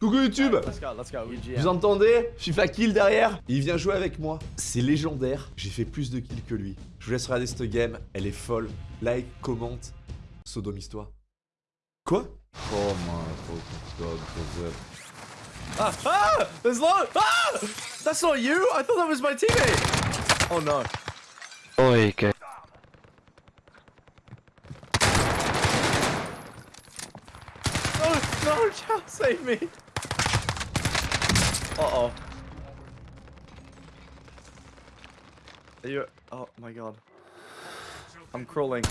Coucou YouTube Let's go, let's go. Vous entendez? FIFA kill derrière Il vient jouer avec moi. C'est légendaire. J'ai fait plus de kills que lui. Je vous laisse regarder cette game. Elle est folle. Like, commente. Sodomise-toi. Quoi? Oh my god. Ah, ah! There's low! Ah! That's not you! I thought that was my teammate! Oh no. Oi, que... No, no, Chow, save me! Are you... Oh my god. I'm crawling.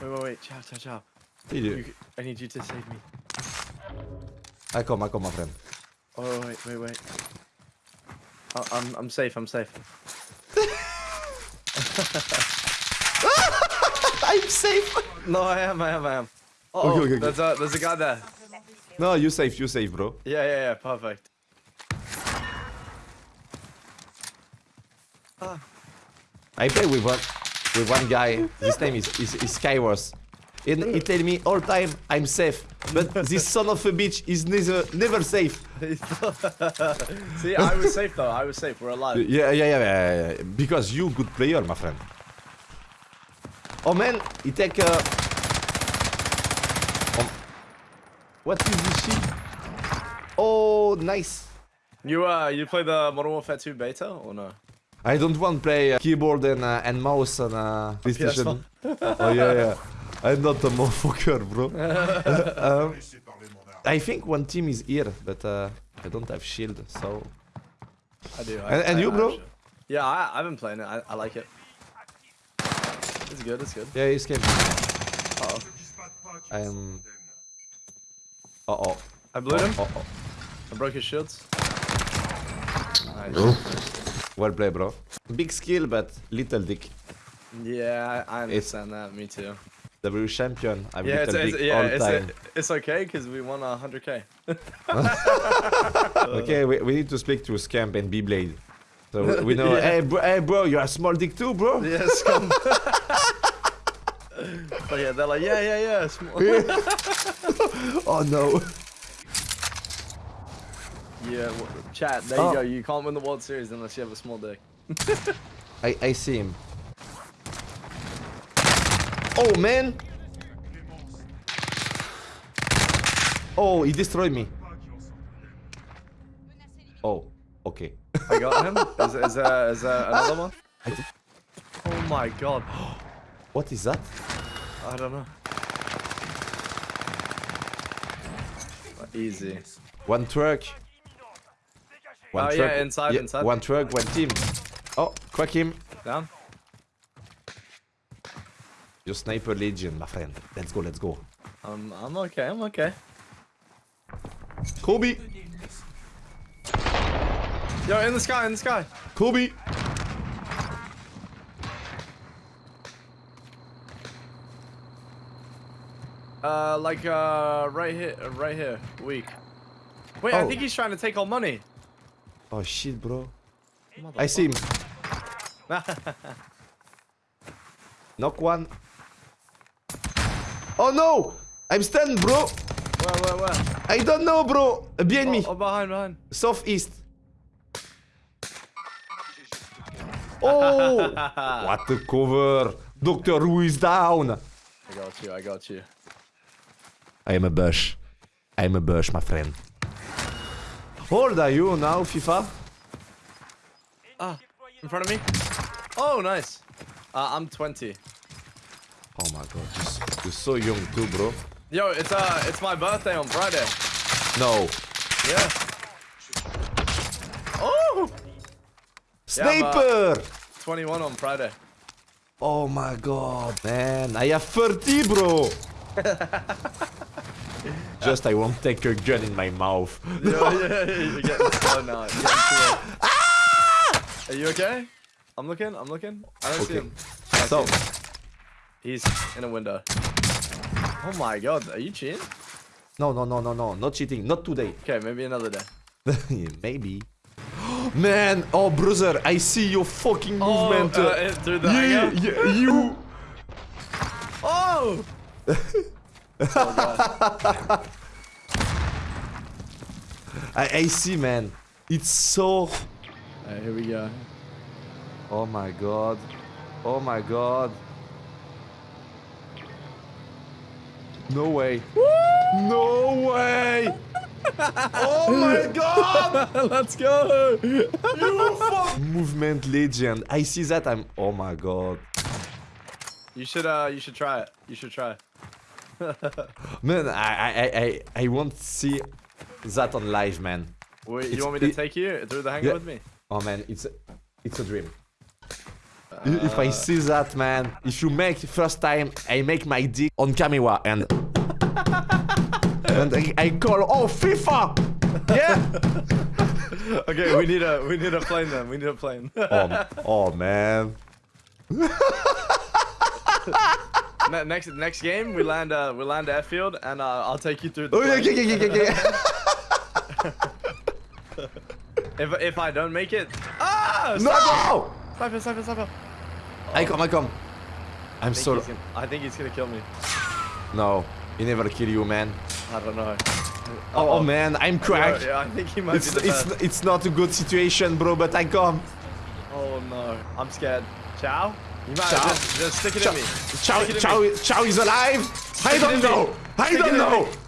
Wait, wait, wait, Chow, Chow, Chow. Il est... You, I need you to save me. I come, I come, my friend. Oh, wait, wait, wait. I I'm, I'm safe, I'm safe. I'm safe No, I am, I am, I am. Uh oh, Okay, okay, okay. there's a there's a guy there. No, you safe, you safe, bro. Yeah, yeah, yeah, perfect. I play with one with one guy. His name is is, is Skywars. And he tell me all time I'm safe. But this son of a bitch is never never safe. See, I was safe though. I was safe. We're alive. Yeah, yeah, yeah, yeah, yeah. Because you good player, my friend. Oh man, he take uh oh. What is this shit? Oh nice. You uh, you play the Modern Warfare 2 beta or no? I don't want to play uh, keyboard and uh, and mouse on uh, PlayStation. oh yeah, yeah. I'm not a motherfucker, bro. um, I think one team is here, but uh, I don't have shield, so. I do. I, And- and I- you, bro? Yeah, I, I've been playing it. I, I like it. It's good. It's good. Yeah, he's came. Uh oh. I am. Uh oh. I blew him. Uh oh. I broke his shields. Nice. Well played, bro. Big skill, but little dick. Yeah, I I understand that. Me too. W champion. I'm Yeah, it's, little it's, dick yeah, all it's, time. it's okay because we won a 100k. okay, we, we need to speak to Scamp and B-Blade. So we- we know, Yeah. hey, bro, hey, bro, you're a small dick too, bro. Yes. Come. but yeah, they're like, yeah, yeah, yeah. Small. Oh no. Yeah, w- chat. There Oh. you go. You can't win the World Series unless you have a small dick. I, I see him. Oh, man. Oh, he destroyed me. Oh, okay. I got him. Is, is there is there another one? Oh my god. What is that? I don't know. Easy. One truck. One Oh, yeah, inside, inside. One truck, one team. Oh, crack him. Down. Your sniper legion, my friend. Let's go, let's go. I'm I'm okay. I'm okay. Kobe. Yo, in the sky, in the sky. Kobe. Uh, like uh, right here, uh, right here. Weak. Wait, I Oh. think he's trying to take our money. Oh shit, bro. I see him. Knock one. Oh no! I'm stunned, bro. Where, where, where? I don't know, bro. Behind me. Oh, oh, behind, behind. Southeast. Oh! what a cover. Doctor Who is down. I got you. I got you. I am a bush. I am a bush, my friend. How old are you now, FIFA? Ah, in front of me. Oh, nice. Uh, I'm 20. Oh my god, you're so, you're so young too, bro. Yo, it's uh, it's my birthday on Friday. No. Yeah. Oh, Sniper! 21 on Friday. Oh my god, man. I have 30, bro. Just I won't take a gun in my mouth. Yo, yeah, you're getting slow now. You're getting. Are you okay? I'm looking. I'm looking. I don't see him. I So, see him. He's in a window. Oh my god, are you cheating? no, no, no, no, no, not cheating, not today. Okay, maybe another day. Maybe. Man, oh brother, I see your fucking movement. Oh, uh, uh, yeah, hangar? yeah, you. Oh. I, I see, man. It's so. Alright, here we go. Oh my god. Oh my god. No way. No way! oh my god! Let's go! Movement legend. I see that. I'm. Oh my god. You should uh you should try it. You should try. Man, I I I I, to see that on live, man. Wait, It's- you want me to it- take you through the hangar Yeah. with me? Oh man, it's a, it's a dream. I- if I uh. see that, man, if you make first time, I make my dick on camera and and I, I call oh FIFA, yeah. Okay, we need a we need a plane then. We need a plane. oh, oh man. Ne- next next game we land uh we land at field and uh, I'll take you through the Oh yeah, plane. okay, okay, okay, okay. If if I don't make it Ah No! Sniper sniper sniper I come, I come. I'm I so gonna, I think he's gonna kill me. no. He never kill you, man. I don't know. Oh, man, I'm cracked. Yeah, I think he might It's it's best. it's not a good situation, bro. But I come. Oh no. I'm scared. Chow? You might Chow. Just, just stick it Chow, in me. Chow, Stick it in Chow, me. Chow is alive. I don't me. know. I Stick don't know.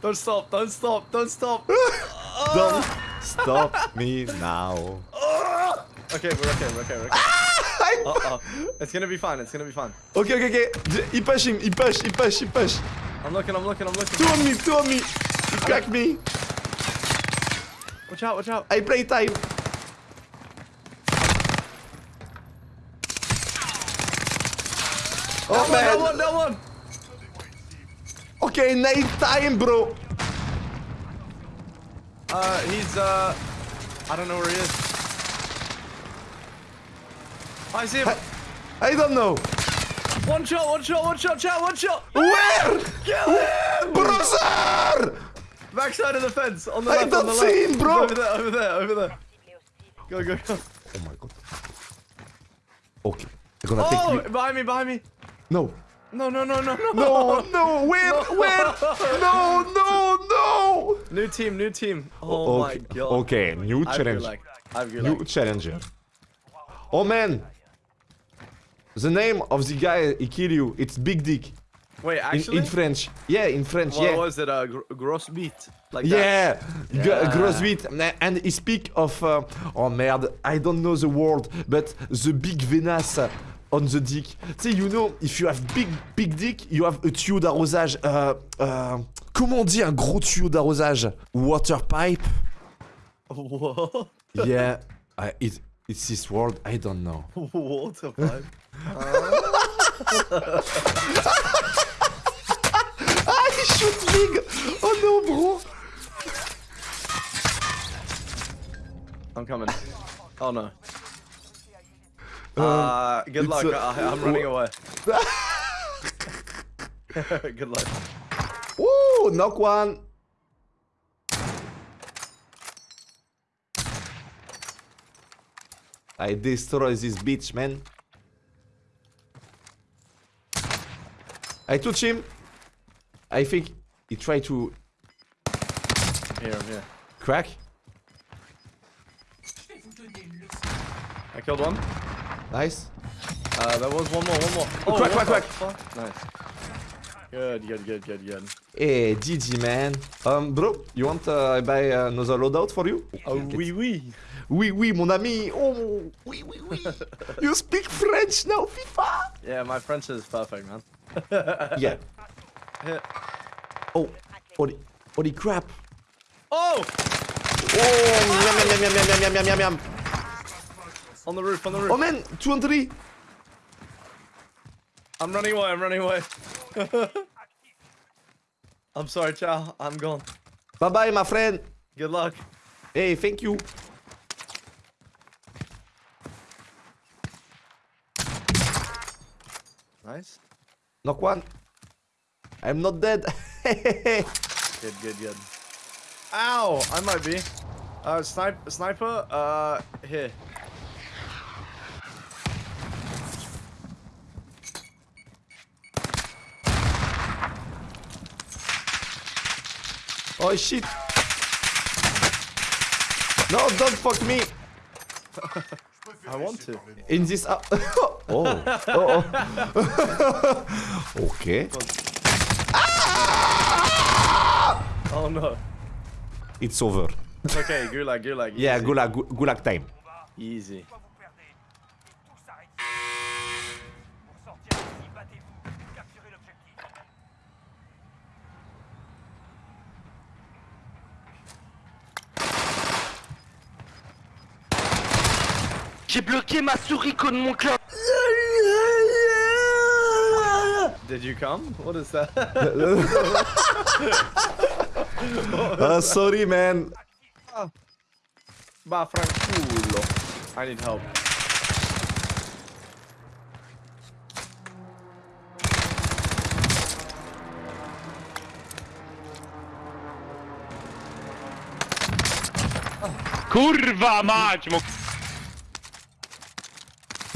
Don't stop, don't stop, don't stop. Don't stop me now. Okay, we're okay, we're okay, we're okay. Uh oh. It's gonna be fine, it's gonna be fine. Okay, okay, okay. He push him. He push. He push. He push. I'm looking, I'm looking, I'm looking. Two on me. Two on me. He crack me. Watch out, watch out. I play time. Oh That man. one, that one. Okay, night time, bro. Uh, he's, uh, I don't know where he is. I see him. I don't know. One shot, one shot, one shot, chat, one shot. Where? Kill him! Brother! Backside of the fence, on the I left, on don't the see left. him, bro. Over there, over there, over there. Go, go, go. Oh my god. Okay. Gonna take Oh, you. behind me, behind me. No. No, no, no, no, no. No, no, where, where? No, no, no. New team, new team. Oh my god. Okay, new challenge. New Gulag. challenger. Oh man. The name of the guy he kill you, it's Big Dick. Wait, actually? in French. Yeah, in French, what yeah. was it? Uh, gr gross beat? Like that? Yeah, Yeah. gross beat. And he speak of, uh, oh merde, I don't know the word, but the big venas on the dick. Tu sais, you know, if you have big, big dick, you have a tuyau d'arrosage. Euh, euh, comment on dit un gros tuyau d'arrosage? Water pipe? What? Yeah, I, it, it's this word, I don't know. Water pipe? Ah, he shoot big Oh no, bro I'm coming. Oh no. Uh, good it's luck. a- I, I'm running away. good luck. Woo, knock one I destroy this bitch, man. I touch him. I think he tried to Here, I'm here. crack. I killed one. Nice. Uh, there was one more, one more. Oh, Crack, what crack. Nice. Good, good, good, good, good. Hey, GG, man. Um, bro, you want uh, I buy another loadout for you? Oh, oui, oui. Oui, oui, mon ami. Oh, oui, oui, oui. you speak French now, FIFA. Yeah, my French is perfect, man. Yeah. Hit. Oh, holy, holy crap. Oh! Oh, yum, yum, yum, yum, yum, yum, yum, yum, yum. On the roof, on the roof. Oh man, two and three. I'm running away, I'm running away. I'm sorry, Chow. I'm gone. Bye bye, my friend. Good luck. Hey, thank you. Nice. Knock one. I'm not dead. Good, good, good. Ow! I might be. Uh, snipe, sniper, uh, here. Oh shit! No, don't fuck me! I want to. In this oh. oh. oh. oh. okay. Ah! Oh no. It's over. It's okay, gulag, gulag. Yeah, easy. gulag, gu- gulag time. Easy. J'ai bloqué ma souris contre mon club. Did you come? What is that? Uh, sorry, man. Va franculo. I need help. Kurwa mać!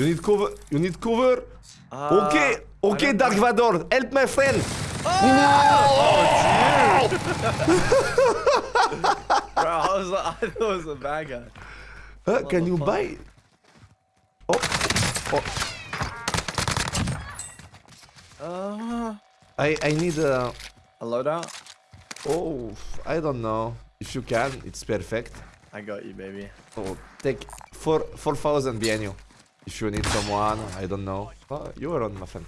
You need cover. You need cover. Uh, okay, okay, Dark Vador, help my friend. Bro, I was I thought it was a bad guy. Can you buy? Oh, oh. Uh, I I need a. a loadout? Oh, I don't know. If you can, it's perfect. I got you, baby. Oh, take four four thousand behind you. If you need someone, I don't know. Oh, you are on, my friend.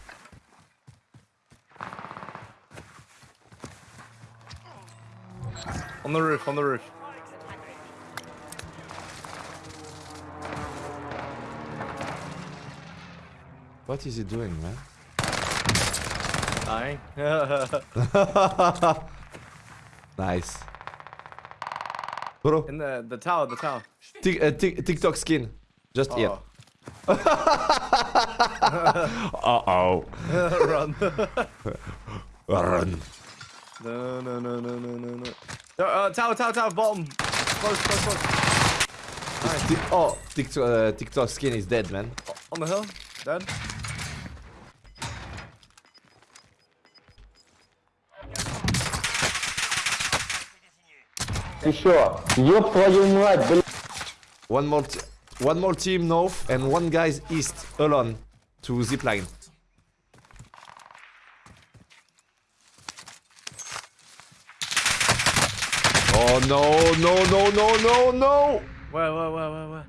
On the roof, on the roof. What is he doing, man? Dying. nice. Bro, In the the tower, the tower. Tik- uh, Tik- TikTok skin. Just here. Oh. Uh-oh. Run. Run. no, no, no, no, no, no, no. Uh, uh, tower, tower, tower, bottom. Close, close, close. Ti- oh, TikTok, uh, TikTok skin is dead, man. On the hill. Dead. Еще. Ёб твою мать, блядь. One more, t- one more team north and one guy's east alone to zipline. Oh no, no, no, no, no, no! Where, where, where, where, where?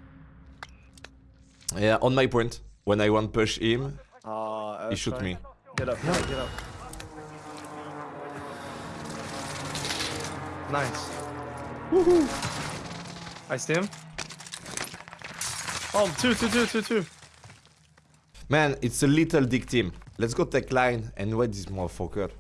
Yeah, on my point. When I want push him, Uh, he shoot me. Get up, get up, get up. Nice. Woohoo! I see him. Oh, two, two, two, two, two. Man, it's a little dick team. Let's go take line and wait this motherfucker.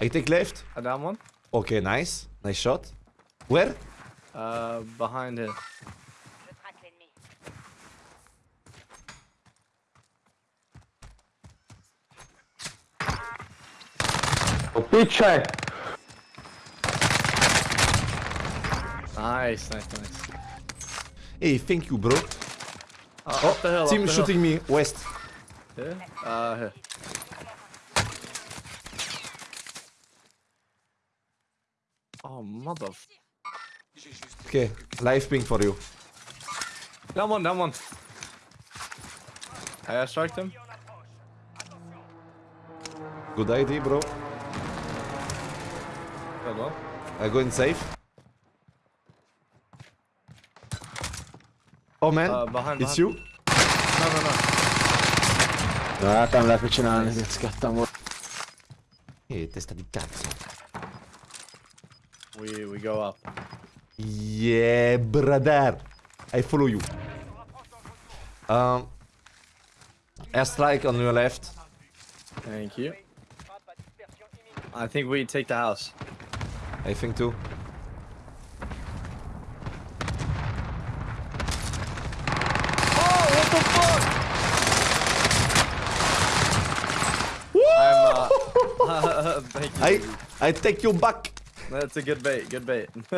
I take left. A down one. Okay, nice. Nice shot. Where? Uh, behind it. Je traque l'ennemi. Nice, nice, nice. Hey, thank you, bro. Uh, up the hill, Team the shooting me west. Here? Uh, here. Oh, mother. f- Okay, live ping for you. Down one, down one. I strike him. Good idea, bro. One. I go in safe. Oh man, Uh, behind, it's behind. you? No, no, no. Ah, tam la avvicinare, che scattamo. Eh, testa di cazzo. We we go up. Yeah, brother. I follow you. Um, airstrike on your left. Thank you. I think we take the house. I think too. I'm uh, thank you. I I take you back. That's a good bait. Good bait.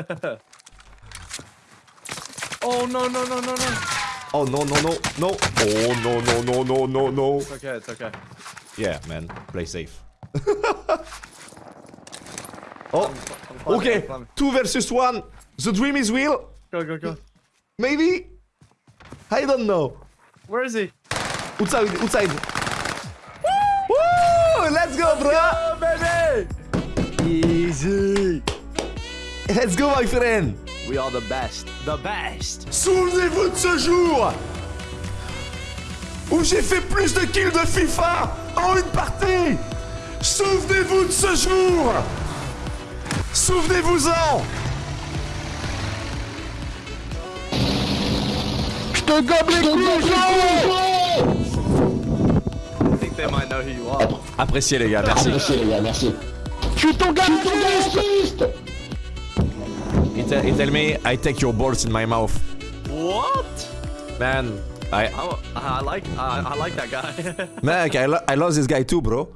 oh no no no no no. Oh no no no no. Oh no no no no no no. It's okay. It's okay. Yeah, man, play safe. oh, I'm okay, I'm climbing. two versus one. The dream is real. Go, go, go. Maybe. I don't know. Where is he? Outside, outside. Bro. Oh, baby! Easy. Let's go, my friend. We are the best. The best. Souvenez-vous de ce jour où j'ai fait plus de kills de FIFA en une partie. Souvenez-vous de ce jour. Souvenez-vous-en. Je te gobe les couilles, I think they might know who you are. Appréciez les gars, merci. Merci les gars, merci. Je suis ton gars, je suis ton gars, He, tell, he tell me I take your balls in my mouth. What? Man, I I, I like I, I like that guy. man, I, lo- I love this guy too, bro.